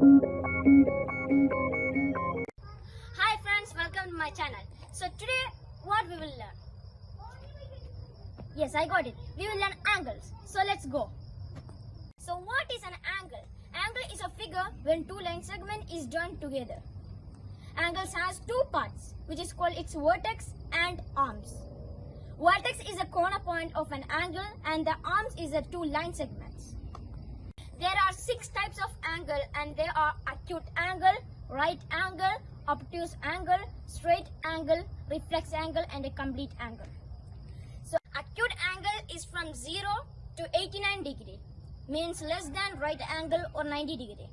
Hi friends, welcome to my channel. So today what we will learn? Yes, I got it. We will learn angles. So let's go. So what is an angle? Angle is a figure when two line segment is joined together. Angles has two parts which is called its vertex and arms. Vertex is a corner point of an angle and the arms is the two line segments. There are six types of angle and they are acute angle, right angle, obtuse angle, straight angle, reflex angle and a complete angle. So acute angle is from 0 to 89 degree means less than right angle or 90 degree.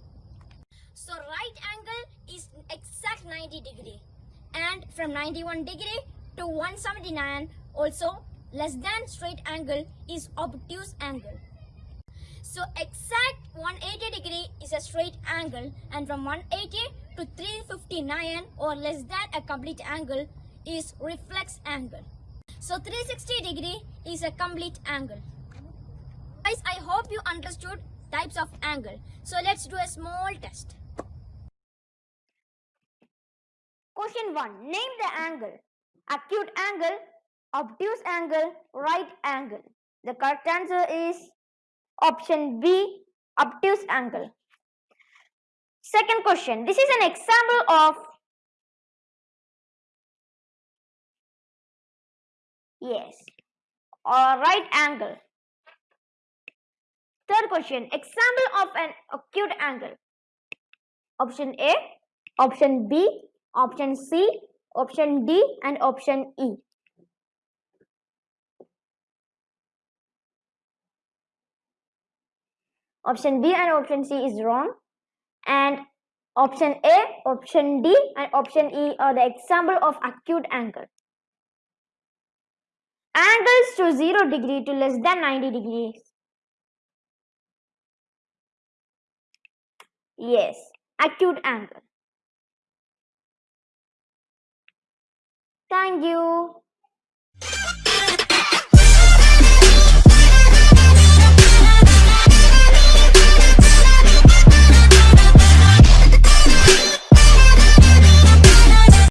So right angle is exact 90 degree and from 91 degree to 179 also less than straight angle is obtuse angle. So exact 180 degree is a straight angle and from 180 to 359 or less than a complete angle is reflex angle. So 360 degree is a complete angle. Guys, I hope you understood types of angle. So let's do a small test. Question 1. Name the angle. Acute angle, obtuse angle, right angle. The correct answer is option B, obtuse angle. Second question. This is an example of yes, or right angle. Third question. Example of an acute angle. Option A, option B, option C, option D and option E. Option B and option C is wrong. And option A, option D and option E are the example of acute angle. Angles to 0 degree to less than 90 degrees. Yes, acute angle. Thank you.